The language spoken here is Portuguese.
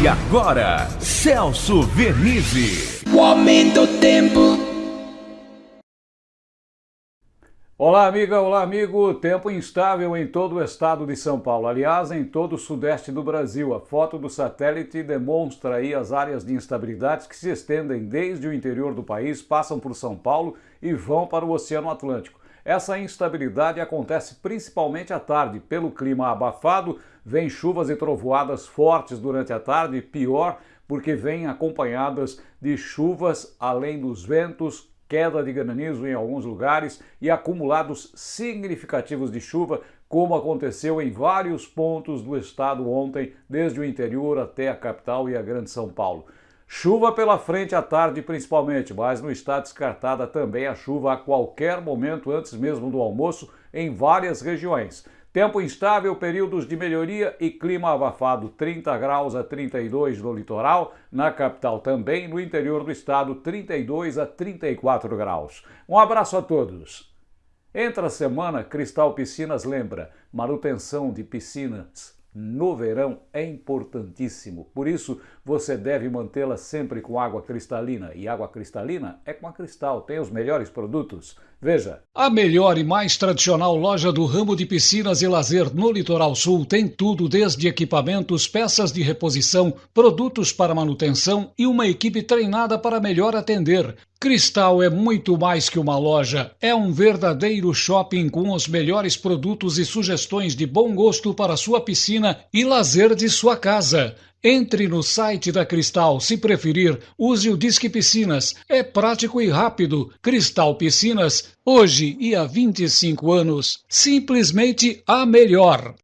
E agora, Celso Vernizzi. O aumento do tempo. Olá, amiga, olá, amigo. Tempo instável em todo o estado de São Paulo. Aliás, em todo o sudeste do Brasil. A foto do satélite demonstra aí as áreas de instabilidades que se estendem desde o interior do país, passam por São Paulo e vão para o Oceano Atlântico. Essa instabilidade acontece principalmente à tarde. Pelo clima abafado, vem chuvas e trovoadas fortes durante a tarde, pior porque vêm acompanhadas de chuvas além dos ventos, queda de granizo em alguns lugares e acumulados significativos de chuva, como aconteceu em vários pontos do estado ontem, desde o interior até a capital e a Grande São Paulo. Chuva pela frente à tarde principalmente, mas não está descartada também a chuva a qualquer momento antes mesmo do almoço em várias regiões. Tempo instável, períodos de melhoria e clima abafado, 30 graus a 32 no litoral, na capital também, no interior do estado, 32 a 34 graus. Um abraço a todos. Entre a semana, Cristal Piscinas lembra, manutenção de piscinas no verão é importantíssimo. Por isso, você deve mantê-la sempre com água cristalina. E água cristalina é com a Cristal, tem os melhores produtos. Veja. A melhor e mais tradicional loja do ramo de piscinas e lazer no Litoral Sul tem tudo desde equipamentos, peças de reposição, produtos para manutenção e uma equipe treinada para melhor atender. Cristal é muito mais que uma loja, é um verdadeiro shopping com os melhores produtos e sugestões de bom gosto para sua piscina e lazer de sua casa. Entre no site da Cristal, se preferir, use o Disque Piscinas. É prático e rápido. Cristal Piscinas, hoje e há 25 anos, simplesmente a melhor.